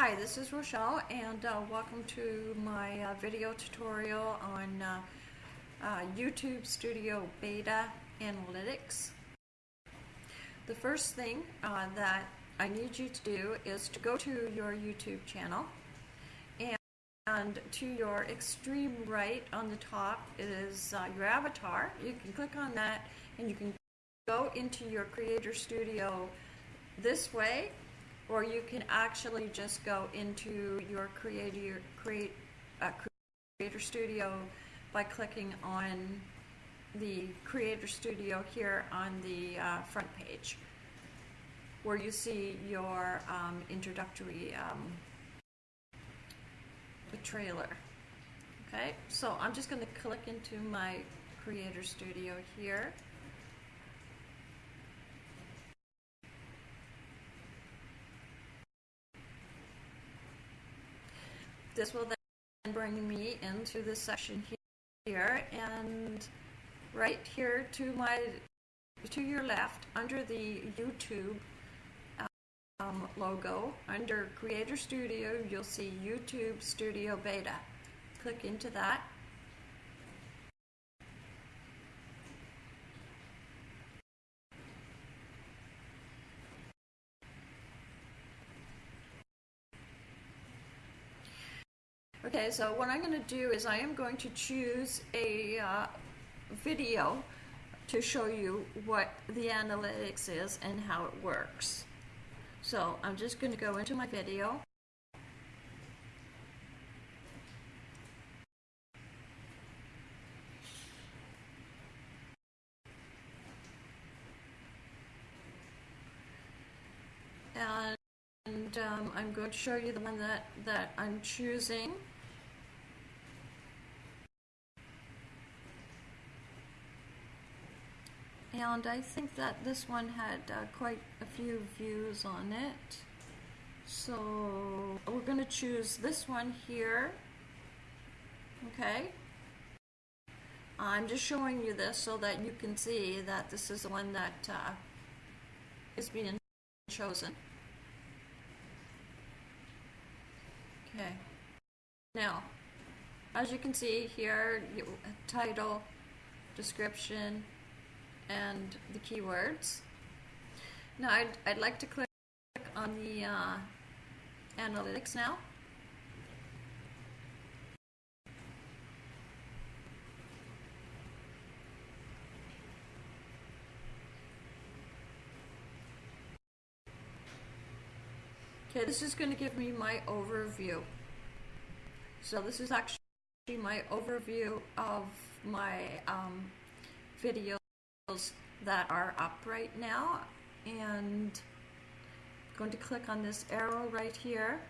Hi, this is Rochelle and uh, welcome to my uh, video tutorial on uh, uh, YouTube Studio Beta Analytics. The first thing uh, that I need you to do is to go to your YouTube channel and, and to your extreme right on the top is uh, your avatar. You can click on that and you can go into your Creator Studio this way or you can actually just go into your Creator, create, uh, Creator Studio by clicking on the Creator Studio here on the uh, front page where you see your um, introductory um, trailer. Okay, so I'm just going to click into my Creator Studio here. This will then bring me into this section here and right here to my to your left under the YouTube um, logo under Creator Studio you'll see YouTube Studio Beta. Click into that Okay, so what I'm going to do is I am going to choose a uh, video to show you what the analytics is and how it works. So I'm just going to go into my video. And um, I'm going to show you the one that, that I'm choosing. And I think that this one had uh, quite a few views on it. So we're going to choose this one here. Okay. I'm just showing you this so that you can see that this is the one that uh, is being chosen. Okay. Now, as you can see here, title, description, and the keywords. Now I'd, I'd like to click on the uh, analytics now. Okay, this is going to give me my overview. So this is actually my overview of my um, video that are up right now. And I'm going to click on this arrow right here.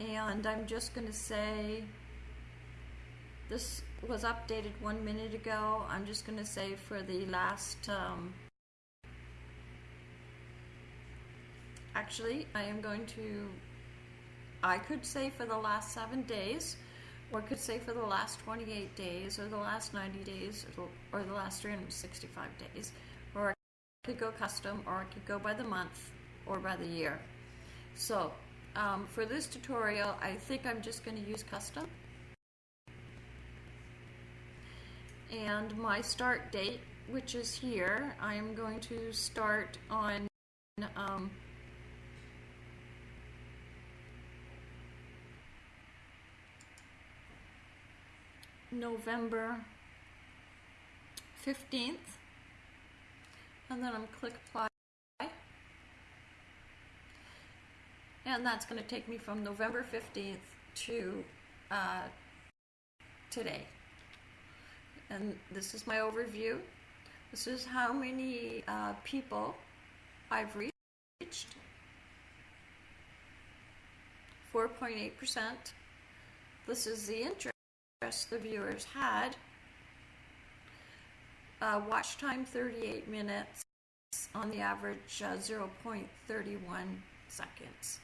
And I'm just going to say this was updated one minute ago. I'm just going to say for the last um, actually I am going to I could say for the last seven days or could say for the last 28 days or the last 90 days or, the last 365 days or I could go custom or I could go by the month or by the year. So um, for this tutorial I think I'm just going to use custom. And my start date which is here I am going to start on um, November 15th and then I'm click apply. And that's going to take me from November 15th to uh, today. And this is my overview. This is how many uh, people I've reached. 4.8% this is the interest the viewers had. Uh, watch time 38 minutes on the average uh, 0.31 seconds.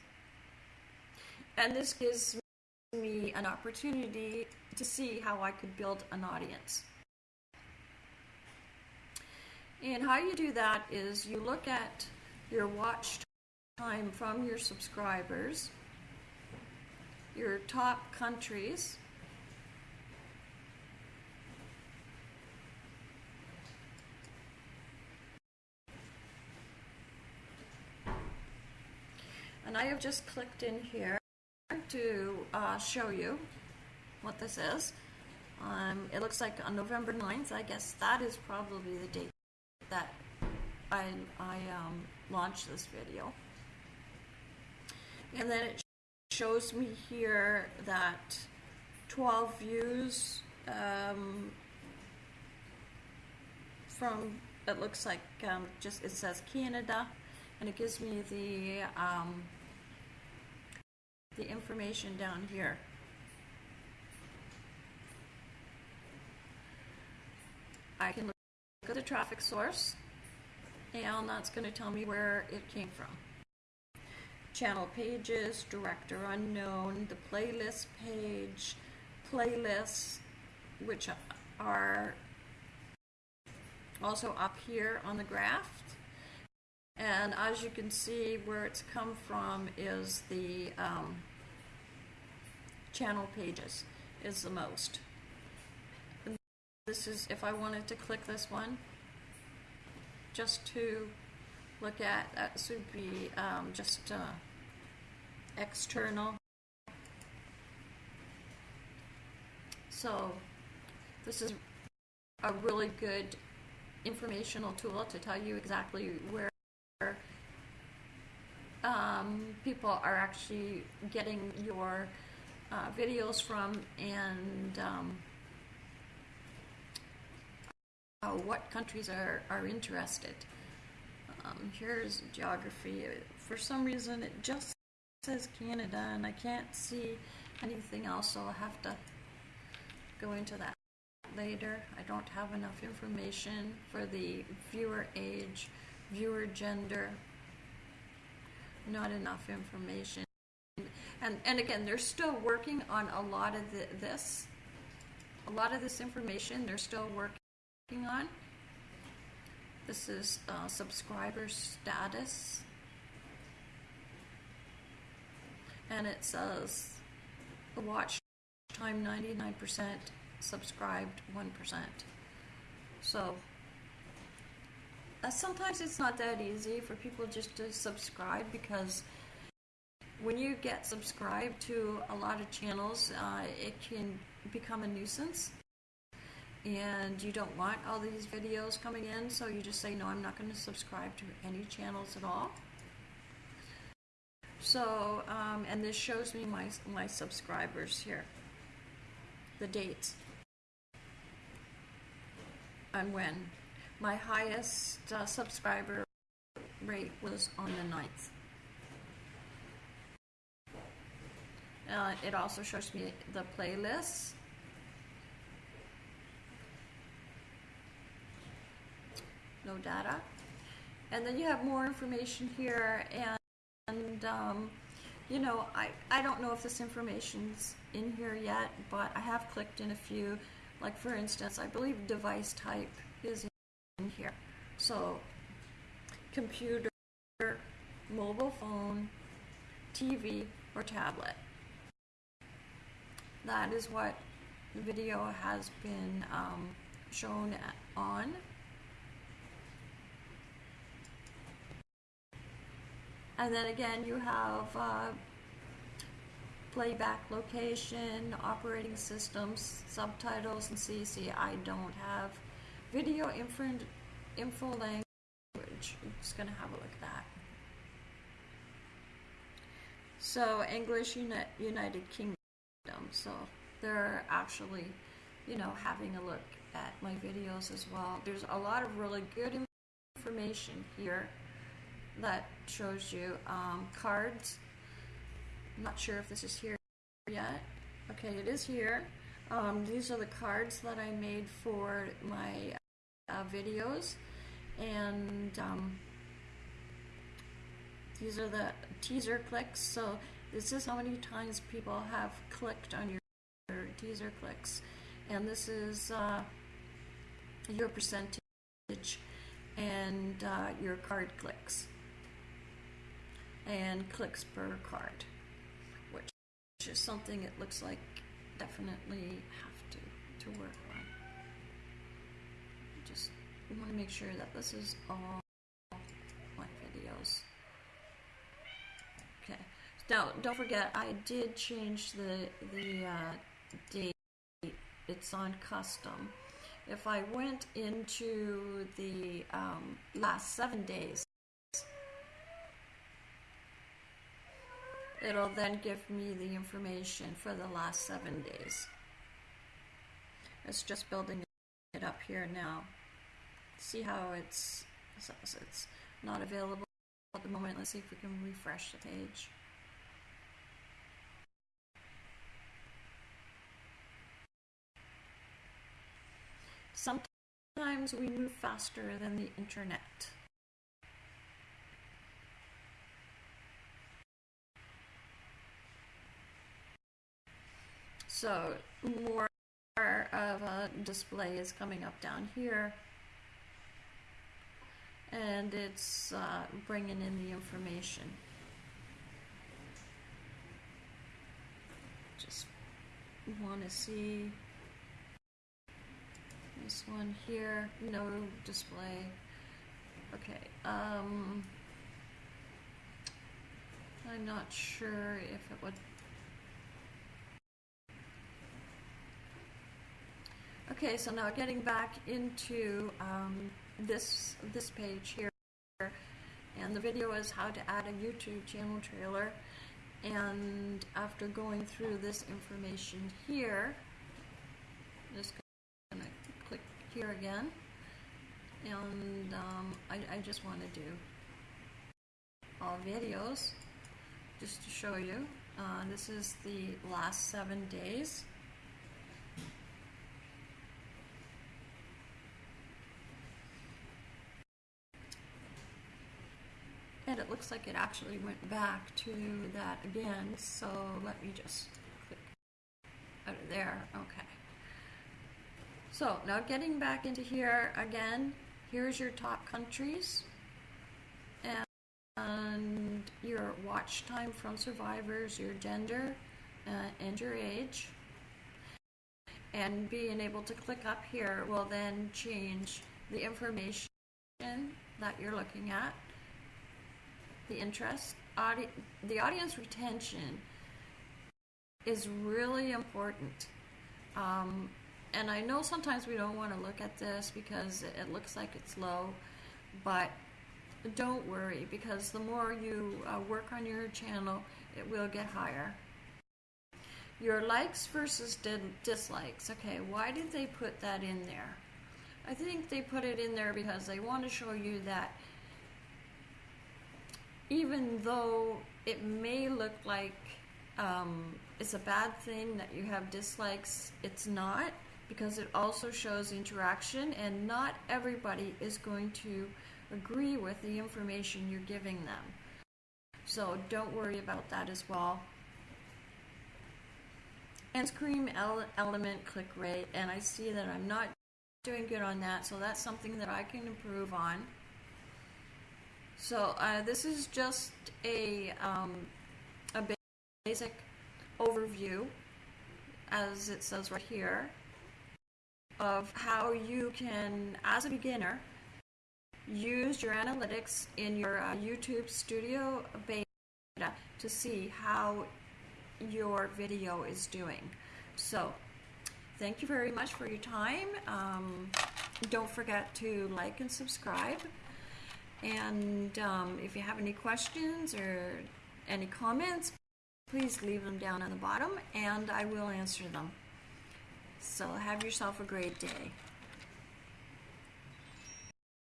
And this gives me an opportunity to see how I could build an audience. And how you do that is you look at your watch time from your subscribers your top countries. And I have just clicked in here to uh, show you what this is. Um, it looks like on November 9th, I guess that is probably the date that I, I um, launched this video. And then it shows me here that 12 views um, from, it looks like um, just, it says Canada, and it gives me the, um, the information down here. I can look at the traffic source, and that's going to tell me where it came from. Channel pages, direct or unknown, the playlist page, playlists, which are also up here on the graph. And as you can see, where it's come from is the um, channel pages is the most. And this is, if I wanted to click this one, just to look at, that would be um, just uh, external. So this is a really good informational tool to tell you exactly where um, people are actually getting your uh, videos from and um, uh, what countries are, are interested. Um, here's geography. For some reason it just says Canada and I can't see anything else so I'll have to go into that later. I don't have enough information for the viewer age, viewer gender, not enough information. And, and again, they're still working on a lot of the, this. A lot of this information they're still working on. This is uh, subscriber status. And it says the watch time 99%, subscribed 1%. So sometimes it's not that easy for people just to subscribe because when you get subscribed to a lot of channels, uh, it can become a nuisance. And you don't want all these videos coming in, so you just say, no, I'm not going to subscribe to any channels at all. So, um, and this shows me my, my subscribers here, the dates, and when. My highest uh, subscriber rate was on the 9th. Uh, it also shows me the playlists. No data. And then you have more information here and, and um, you know, I, I don't know if this information's in here yet, but I have clicked in a few. Like for instance, I believe device type is. So computer, mobile phone, TV, or tablet. That is what the video has been um, shown on. And then again, you have uh, playback location, operating systems, subtitles, and CC. I don't have video info, info language. I'm just going to have a look at that. So English Uni United Kingdom. So they're actually, you know, having a look at my videos as well. There's a lot of really good information here that shows you um, cards. I'm not sure if this is here yet. Okay, it is here. Um, these are the cards that I made for my uh, videos. And um, these are the teaser clicks. So this is how many times people have clicked on your, teaser clicks. And this is uh, your percentage and uh, your card clicks and clicks per card, which is something it looks like definitely have to to work Just want to make sure that this is all my videos. Okay. Now, don't forget, I did change the the uh, date. It's on custom. If I went into the um, last seven days, it'll then give me the information for the last seven days. It's just building it up here now. See how it's says it's not available at the moment. Let's see if we can refresh the page. Sometimes we move faster than the internet. So more of a display is coming up down here. And it's uh, bringing in the information. Just want to see this one here, no display. Okay, um, I'm not sure if it would. Okay, so now getting back into um, this this page here, and the video is how to add a YouTube channel trailer. And after going through this information here, just gonna click here again, and um, I, I just want to do all videos just to show you. Uh, this is the last seven days. It looks like it actually went back to that again, so let me just click out of there. Okay. So now getting back into here again, here's your top countries and, and your watch time from subscribers, your gender, uh, and your age. And being able to click up here will then change the information that you're looking at the interest, audi- the audience retention is really important. Um, and I know sometimes we don't want to look at this because it looks like it's low, but don't worry because the more you uh, work on your channel, it will get higher. Your likes versus dislikes. Okay, why did they put that in there? I think they put it in there because they want to show you that even though it may look like um, it's a bad thing that you have dislikes, it's not because it also shows interaction and not everybody is going to agree with the information you're giving them. So don't worry about that as well. And screen element click rate, and I see that I'm not doing good on that, so that's something that I can improve on. So uh, this is just a, um, a basic overview, as it says right here, of how you can, as a beginner, use your analytics in your uh, YouTube Studio Beta to see how your video is doing. So, thank you very much for your time. Um, don't forget to like and subscribe. And um, if you have any questions or any comments, please leave them down on the bottom and I will answer them. So have yourself a great day.